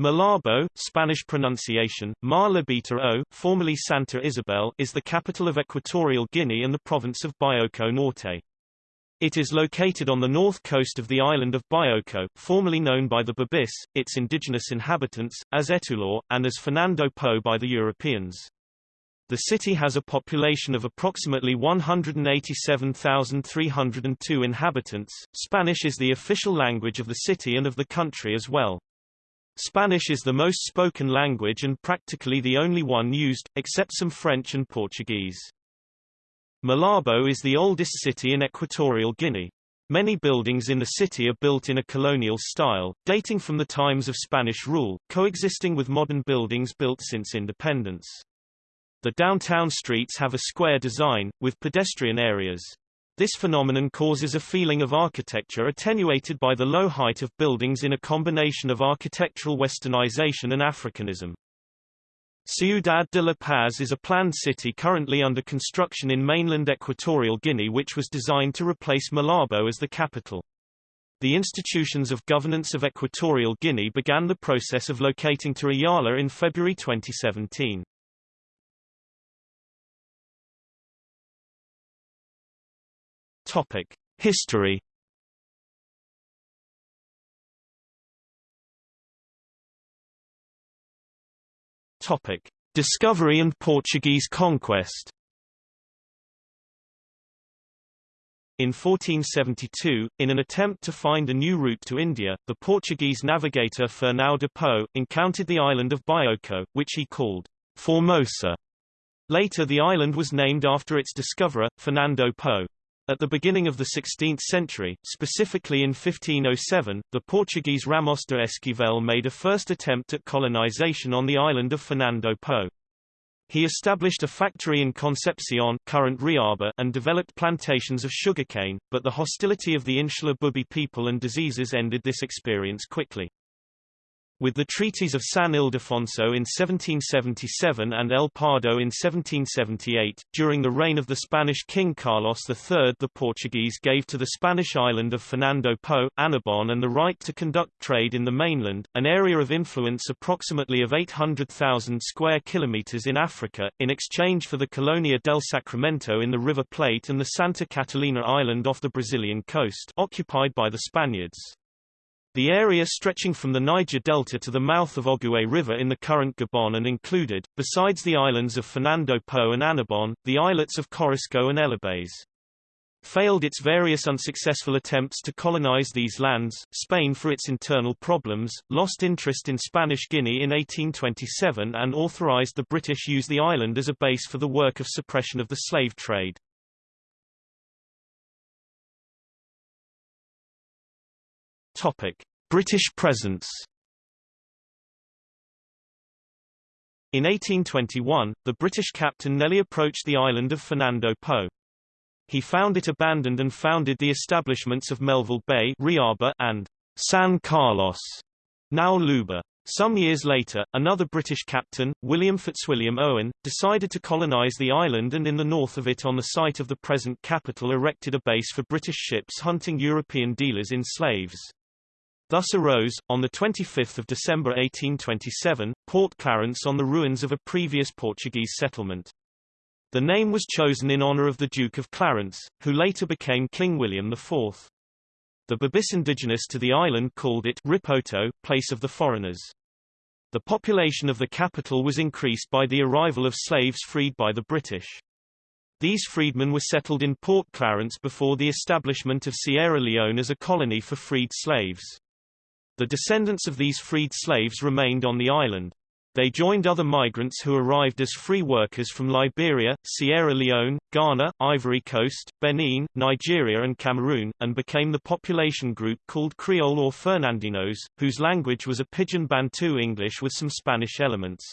Malabo, Spanish pronunciation, Malabita o, formerly Santa Isabel, is the capital of Equatorial Guinea and the province of Bioko Norte. It is located on the north coast of the island of Bioko, formerly known by the Babis, its indigenous inhabitants, as Etulor, and as Fernando Po by the Europeans. The city has a population of approximately 187,302 inhabitants. Spanish is the official language of the city and of the country as well. Spanish is the most spoken language and practically the only one used, except some French and Portuguese. Malabo is the oldest city in Equatorial Guinea. Many buildings in the city are built in a colonial style, dating from the times of Spanish rule, coexisting with modern buildings built since independence. The downtown streets have a square design, with pedestrian areas. This phenomenon causes a feeling of architecture attenuated by the low height of buildings in a combination of architectural westernization and Africanism. Ciudad de La Paz is a planned city currently under construction in mainland Equatorial Guinea which was designed to replace Malabo as the capital. The institutions of governance of Equatorial Guinea began the process of locating to Oyala in February 2017. Topic: History. Topic: Discovery and Portuguese conquest. In 1472, in an attempt to find a new route to India, the Portuguese navigator Fernão de Po encountered the island of Bioko, which he called Formosa. Later the island was named after its discoverer, Fernando Po. At the beginning of the 16th century, specifically in 1507, the Portuguese Ramos de Esquivel made a first attempt at colonization on the island of Fernando Po. He established a factory in Concepcion current Riaba and developed plantations of sugarcane, but the hostility of the insular Bubi people and diseases ended this experience quickly. With the treaties of San Ildefonso in 1777 and El Pardo in 1778, during the reign of the Spanish king Carlos III the Portuguese gave to the Spanish island of Fernando Po, Annobon and the right to conduct trade in the mainland, an area of influence approximately of 800,000 square kilometers in Africa, in exchange for the Colonia del Sacramento in the River Plate and the Santa Catalina island off the Brazilian coast occupied by the Spaniards. The area stretching from the Niger Delta to the mouth of Ogooué River in the current Gabon and included, besides the islands of Fernando Po and Annobon, the islets of Corisco and Elobey. Failed its various unsuccessful attempts to colonize these lands, Spain for its internal problems, lost interest in Spanish Guinea in 1827 and authorized the British use the island as a base for the work of suppression of the slave trade. Topic: British presence. In 1821, the British captain Nelly approached the island of Fernando Po. He found it abandoned and founded the establishments of Melville Bay Riaba and San Carlos, now Luba. Some years later, another British captain, William Fitzwilliam Owen, decided to colonize the island and in the north of it on the site of the present capital erected a base for British ships hunting European dealers in slaves. Thus arose, on 25 December 1827, Port Clarence on the ruins of a previous Portuguese settlement. The name was chosen in honor of the Duke of Clarence, who later became King William IV. The Babis indigenous to the island called it Ripoto, place of the foreigners. The population of the capital was increased by the arrival of slaves freed by the British. These freedmen were settled in Port Clarence before the establishment of Sierra Leone as a colony for freed slaves. The descendants of these freed slaves remained on the island. They joined other migrants who arrived as free workers from Liberia, Sierra Leone, Ghana, Ivory Coast, Benin, Nigeria and Cameroon, and became the population group called Creole or Fernandinos, whose language was a Pidgin Bantu English with some Spanish elements.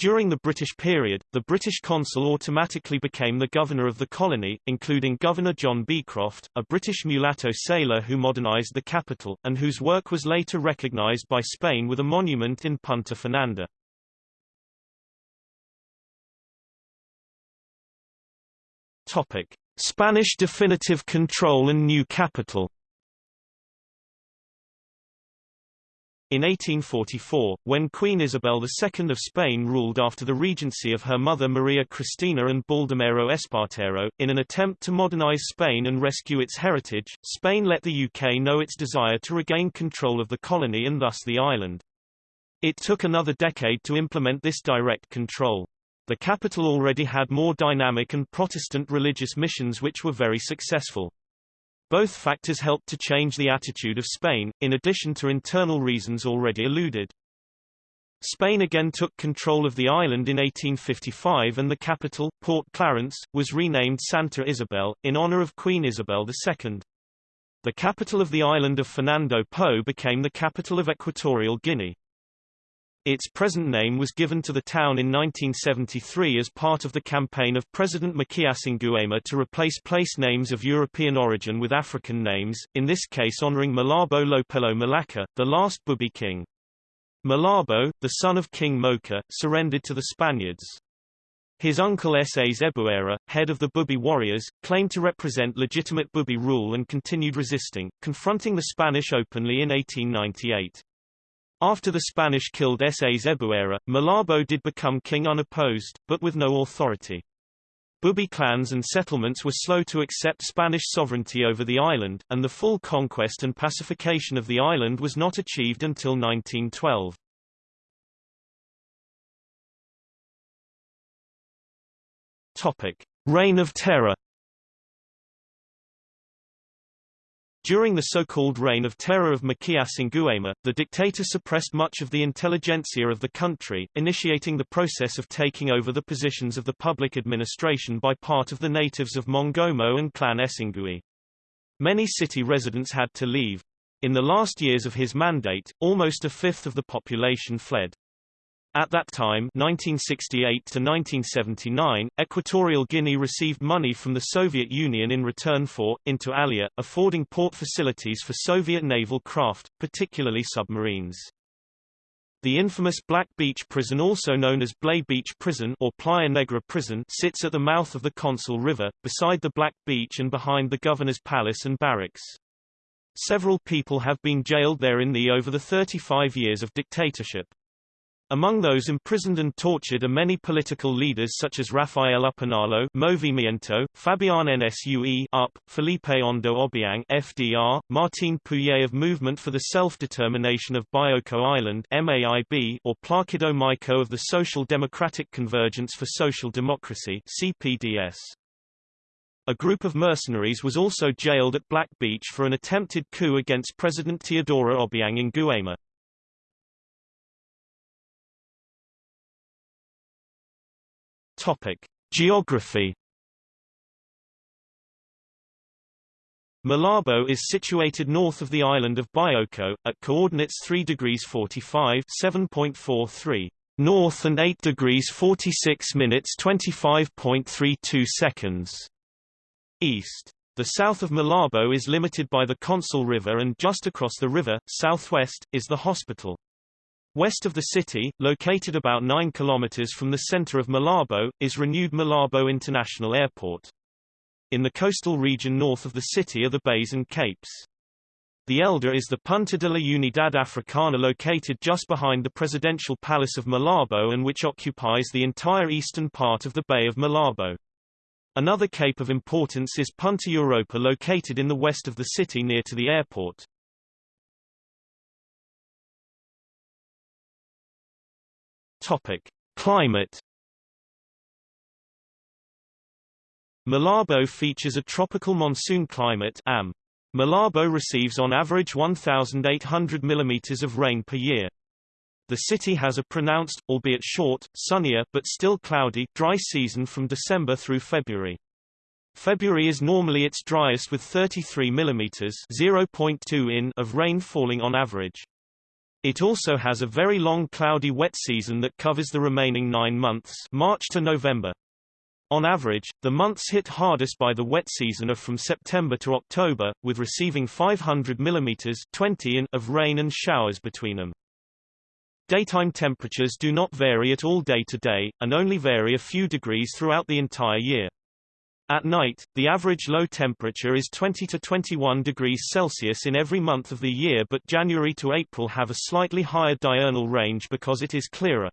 During the British period, the British consul automatically became the governor of the colony, including Governor John Beecroft, a British mulatto sailor who modernized the capital, and whose work was later recognized by Spain with a monument in Punta Fernanda. Spanish definitive control and new capital In 1844, when Queen Isabel II of Spain ruled after the regency of her mother Maria Cristina and Baldomero Espartero, in an attempt to modernize Spain and rescue its heritage, Spain let the UK know its desire to regain control of the colony and thus the island. It took another decade to implement this direct control. The capital already had more dynamic and Protestant religious missions which were very successful. Both factors helped to change the attitude of Spain, in addition to internal reasons already alluded. Spain again took control of the island in 1855 and the capital, Port Clarence, was renamed Santa Isabel, in honor of Queen Isabel II. The capital of the island of Fernando Po became the capital of Equatorial Guinea. Its present name was given to the town in 1973 as part of the campaign of President Macías Nguema to replace place names of European origin with African names, in this case honoring Malabo Lopelo Melaka, the last Bubi king. Malabo, the son of King Moka, surrendered to the Spaniards. His uncle S.A. Zebuera, head of the Bubi warriors, claimed to represent legitimate Bubi rule and continued resisting, confronting the Spanish openly in 1898. After the Spanish killed S.A. Zebuera, Malabo did become king unopposed, but with no authority. Bubi clans and settlements were slow to accept Spanish sovereignty over the island, and the full conquest and pacification of the island was not achieved until 1912. Topic. Reign of Terror During the so-called Reign of Terror of Macías Nguema, the dictator suppressed much of the intelligentsia of the country, initiating the process of taking over the positions of the public administration by part of the natives of Mongomo and Clan Esingui. Many city residents had to leave. In the last years of his mandate, almost a fifth of the population fled. At that time 1968 to 1979, Equatorial Guinea received money from the Soviet Union in return for, inter alia, affording port facilities for Soviet naval craft, particularly submarines. The infamous Black Beach Prison also known as Blay Beach Prison or Playa Negra Prison sits at the mouth of the Consul River, beside the Black Beach and behind the Governor's Palace and Barracks. Several people have been jailed there in the over the 35 years of dictatorship. Among those imprisoned and tortured are many political leaders such as Rafael Upinalo Movimiento, Fabian Nsue UP, Felipe Ondo Obiang FDR, Martin Puye of Movement for the Self-Determination of Bioko Island MAIB, or Placido Maico of the Social Democratic Convergence for Social Democracy CPDS. A group of mercenaries was also jailed at Black Beach for an attempted coup against President Teodoro Obiang in Nguema. Topic: Geography. Malabo is situated north of the island of Bioko, at coordinates 3 degrees 45 7.43 north and 8 degrees 46 minutes 25.32 seconds east. The south of Malabo is limited by the Consul River and just across the river, southwest, is the hospital. West of the city, located about 9 kilometers from the center of Malabo, is renewed Malabo International Airport. In the coastal region north of the city are the bays and capes. The elder is the Punta de la Unidad Africana located just behind the presidential palace of Malabo and which occupies the entire eastern part of the Bay of Malabo. Another cape of importance is Punta Europa located in the west of the city near to the airport. Topic: Climate. Malabo features a tropical monsoon climate AM. Malabo receives on average 1,800 mm of rain per year. The city has a pronounced, albeit short, sunnier, but still cloudy, dry season from December through February. February is normally its driest with 33 mm 0.2 in of rain falling on average. It also has a very long cloudy wet season that covers the remaining nine months March to November. On average, the months hit hardest by the wet season are from September to October, with receiving 500 mm 20 in of rain and showers between them. Daytime temperatures do not vary at all day to day, and only vary a few degrees throughout the entire year. At night, the average low temperature is 20 to 21 degrees Celsius in every month of the year but January to April have a slightly higher diurnal range because it is clearer.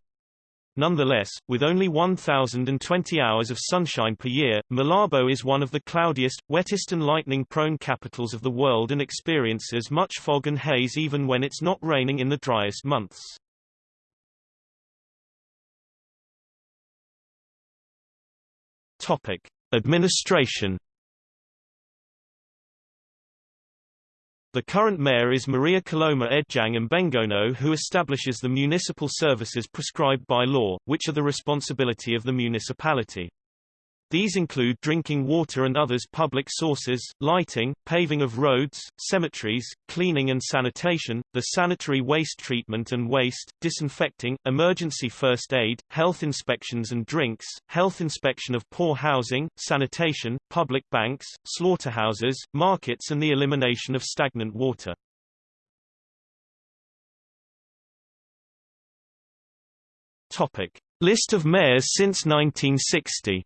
Nonetheless, with only 1,020 hours of sunshine per year, Malabo is one of the cloudiest, wettest and lightning-prone capitals of the world and experiences much fog and haze even when it's not raining in the driest months. Topic. Administration The current mayor is Maria Coloma Edjang Mbengono who establishes the municipal services prescribed by law, which are the responsibility of the municipality. These include drinking water and others public sources, lighting, paving of roads, cemeteries, cleaning and sanitation, the sanitary waste treatment and waste, disinfecting, emergency first aid, health inspections and drinks, health inspection of poor housing, sanitation, public banks, slaughterhouses, markets and the elimination of stagnant water. Topic. List of mayors since 1960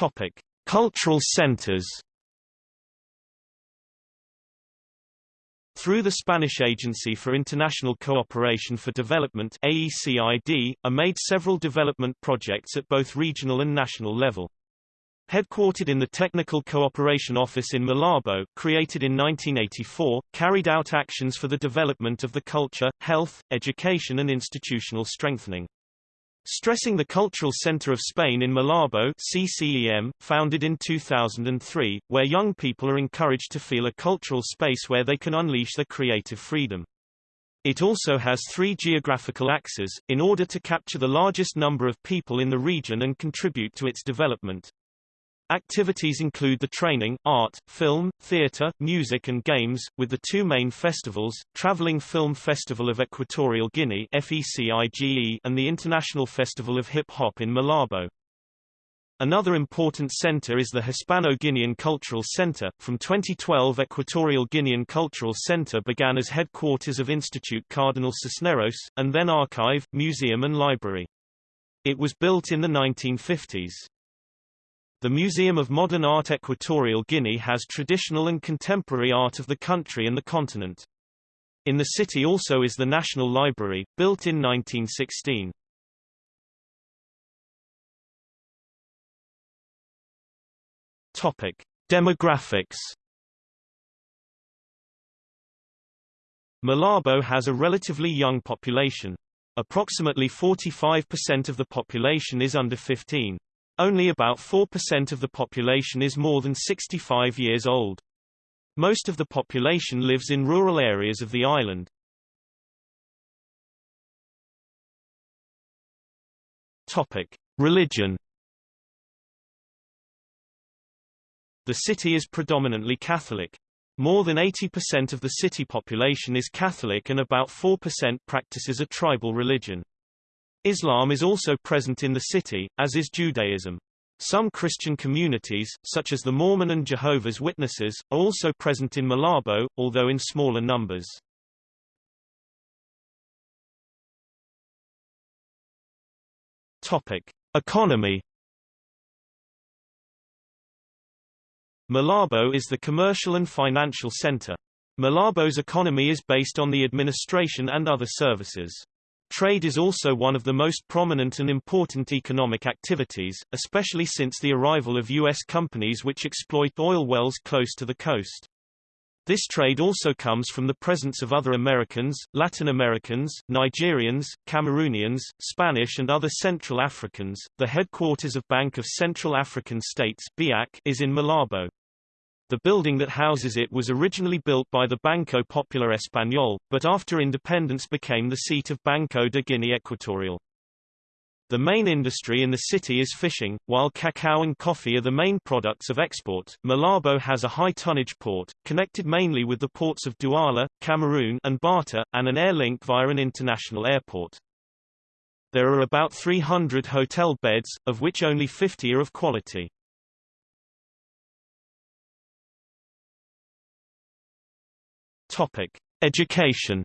Topic: Cultural centers. Through the Spanish Agency for International Cooperation for Development AECID, are made several development projects at both regional and national level. Headquartered in the Technical Cooperation Office in Malabo, created in 1984, carried out actions for the development of the culture, health, education and institutional strengthening. Stressing the Cultural Center of Spain in Malabo CCEM, founded in 2003, where young people are encouraged to feel a cultural space where they can unleash their creative freedom. It also has three geographical axes, in order to capture the largest number of people in the region and contribute to its development. Activities include the training, art, film, theatre, music and games, with the two main festivals, Travelling Film Festival of Equatorial Guinea and the International Festival of Hip Hop in Malabo. Another important center is the Hispano-Guinean Cultural Center. From 2012 Equatorial Guinean Cultural Center began as headquarters of Institute Cardinal Cisneros, and then archive, museum and library. It was built in the 1950s. The Museum of Modern Art Equatorial Guinea has traditional and contemporary art of the country and the continent. In the city also is the National Library, built in 1916. Topic: Demographics. Malabo has a relatively young population. Approximately 45% of the population is under 15. Only about 4% of the population is more than 65 years old. Most of the population lives in rural areas of the island. Topic: Religion. The city is predominantly Catholic. More than 80% of the city population is Catholic and about 4% practices a tribal religion. Islam is also present in the city, as is Judaism. Some Christian communities, such as the Mormon and Jehovah's Witnesses, are also present in Malabo, although in smaller numbers. Topic. Economy Malabo is the commercial and financial center. Malabo's economy is based on the administration and other services. Trade is also one of the most prominent and important economic activities, especially since the arrival of U.S. companies which exploit oil wells close to the coast. This trade also comes from the presence of other Americans, Latin Americans, Nigerians, Cameroonians, Spanish and other Central Africans. The headquarters of Bank of Central African States (BAC) is in Malabo. The building that houses it was originally built by the Banco Popular Español, but after independence became the seat of Banco de Guinea Equatorial. The main industry in the city is fishing, while cacao and coffee are the main products of export. Malabo has a high tonnage port, connected mainly with the ports of Douala, Cameroon, and Bata, and an air link via an international airport. There are about 300 hotel beds, of which only 50 are of quality. Topic: Education.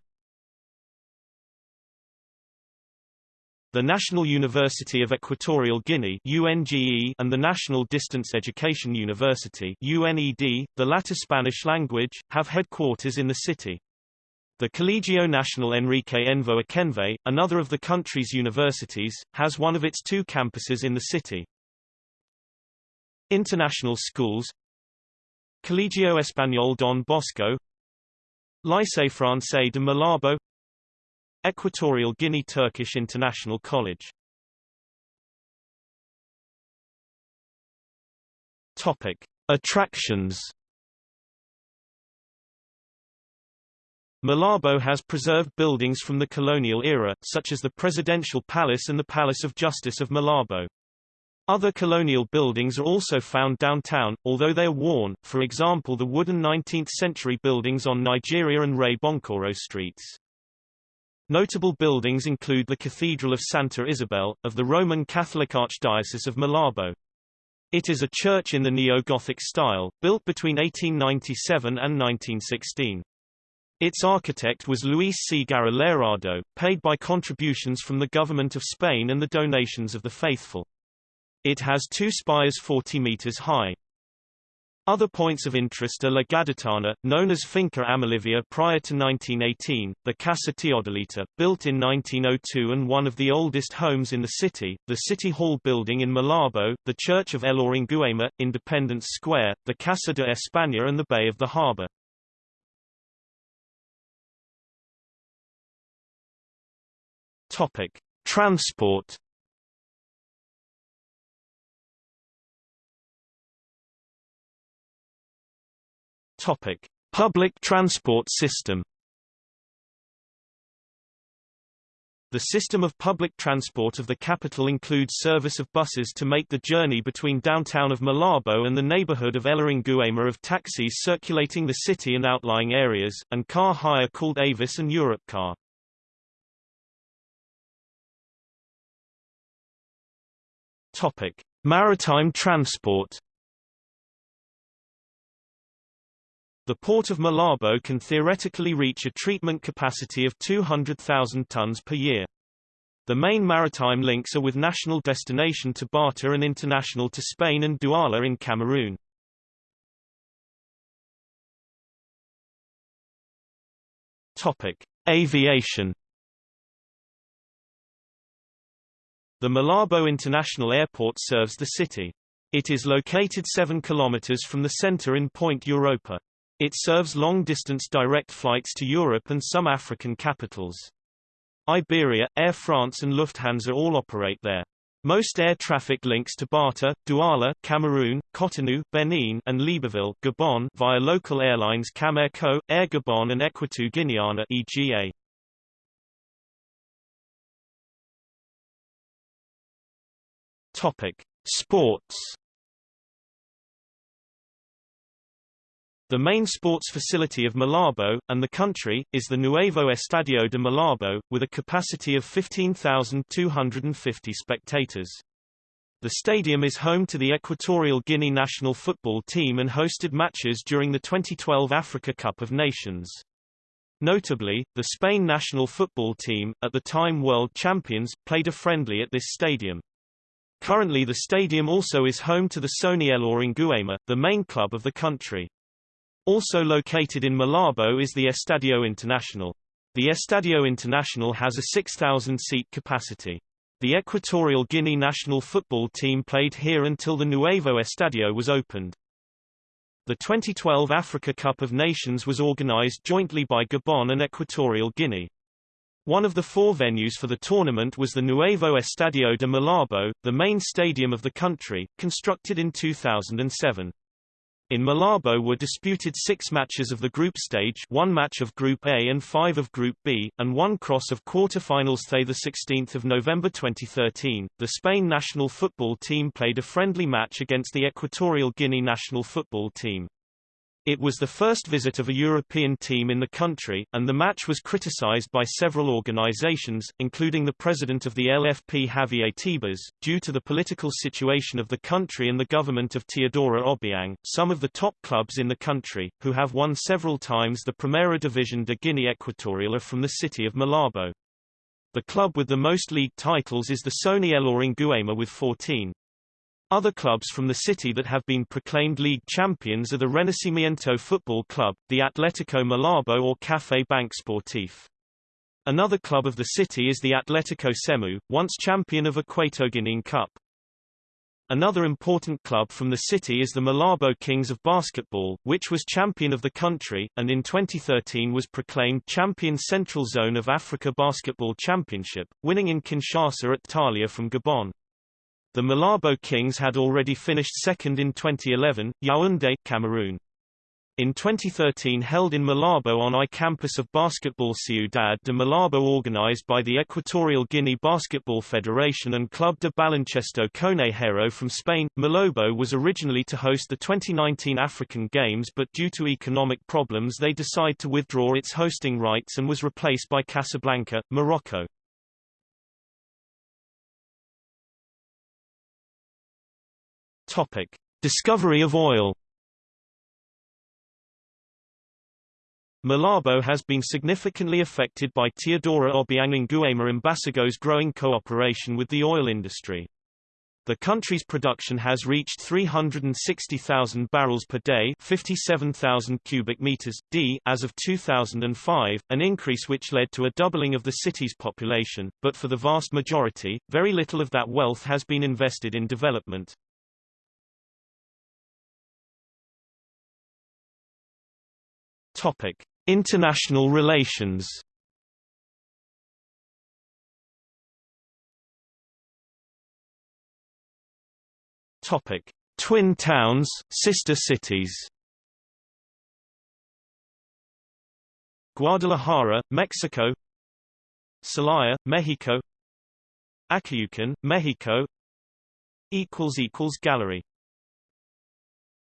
the National University of Equatorial Guinea UNGE, and the National Distance Education University UNED, the latter Spanish language, have headquarters in the city. The Colegio Nacional Enrique Envo Akenve, another of the country's universities, has one of its two campuses in the city. International schools Colegio Español Don Bosco Lycée Français de Malabo Equatorial Guinea Turkish International College Topic. Attractions Malabo has preserved buildings from the colonial era, such as the Presidential Palace and the Palace of Justice of Malabo. Other colonial buildings are also found downtown, although they are worn, for example the wooden 19th-century buildings on Nigeria and Rey Boncoro streets. Notable buildings include the Cathedral of Santa Isabel, of the Roman Catholic Archdiocese of Malabo. It is a church in the neo-Gothic style, built between 1897 and 1916. Its architect was Luis C. Lerado, paid by contributions from the government of Spain and the donations of the faithful. It has two spires 40 meters high. Other points of interest are La Gaditana, known as Finca Amilivia prior to 1918, the Casa Teodolita, built in 1902 and one of the oldest homes in the city, the City Hall building in Malabo, the Church of Ela Nguema, Independence Square, the Casa de España and the Bay of the Harbour. Transport Topic: Public transport system. The system of public transport of the capital includes service of buses to make the journey between downtown of Malabo and the neighborhood of Ela Nguema of taxis circulating the city and outlying areas, and car hire called Avis and Europcar. Topic: Maritime transport. The port of Malabo can theoretically reach a treatment capacity of 200,000 tons per year. The main maritime links are with national destination to Bata and international to Spain and Douala in Cameroon. Topic: Aviation The Malabo International Airport serves the city. It is located 7 kilometers from the center in Point Europa. It serves long-distance direct flights to Europe and some African capitals. Iberia, Air France and Lufthansa all operate there. Most air traffic links to Bata, Douala, Cameroon, Cotonou, Benin, and Libreville, Gabon via local airlines Camair-Co, Air Gabon and Equatorial Guineana EGA. Topic: Sports The main sports facility of Malabo, and the country, is the Nuevo Estadio de Malabo, with a capacity of 15,250 spectators. The stadium is home to the Equatorial Guinea national football team and hosted matches during the 2012 Africa Cup of Nations. Notably, the Spain national football team, at the time world champions, played a friendly at this stadium. Currently the stadium also is home to the Sony Ela Nguema, the main club of the country. Also located in Malabo is the Estadio Internacional. The Estadio Internacional has a 6,000-seat capacity. The Equatorial Guinea national football team played here until the Nuevo Estadio was opened. The 2012 Africa Cup of Nations was organized jointly by Gabon and Equatorial Guinea. One of the four venues for the tournament was the Nuevo Estadio de Malabo, the main stadium of the country, constructed in 2007. In Malabo were disputed six matches of the group stage one match of Group A and five of Group B, and one cross of quarter-finals. 16 November 2013, the Spain national football team played a friendly match against the Equatorial Guinea national football team. It was the first visit of a European team in the country, and the match was criticized by several organizations, including the president of the LFP Javier Tebas, due to the political situation of the country and the government of Teodoro Obiang. Some of the top clubs in the country, who have won several times the Primera División de Guinea Equatorial are from the city of Malabo. The club with the most league titles is the Sony Ela Nguema with 14. Other clubs from the city that have been proclaimed league champions are the Renacimiento Football Club, the Atletico Malabo or Café Bank Sportif. Another club of the city is the Atletico Semu, once champion of Equatoguinean Cup. Another important club from the city is the Malabo Kings of Basketball, which was champion of the country, and in 2013 was proclaimed champion Central Zone of Africa Basketball Championship, winning in Kinshasa at Thalia from Gabon. The Malabo Kings had already finished second in 2011, Yaoundé, Cameroon. In 2013 held in Malabo on I campus of Basketball Ciudad de Malabo organized by the Equatorial Guinea Basketball Federation and Club de Baloncesto Conejero from Spain, Malabo was originally to host the 2019 African Games but due to economic problems they decided to withdraw its hosting rights and was replaced by Casablanca, Morocco. Topic. Discovery of oil Malabo has been significantly affected by Teodoro Obiang Nguema Mbasogo's growing cooperation with the oil industry. The country's production has reached 360,000 barrels per day 57,000 cubic meters, d as of 2005, an increase which led to a doubling of the city's population, but for the vast majority, very little of that wealth has been invested in development. Topic: International relations. Topic: Twin towns, sister cities. Guadalajara, Mexico. Celaya, Mexico. Acayucan, Mexico. equals equals gallery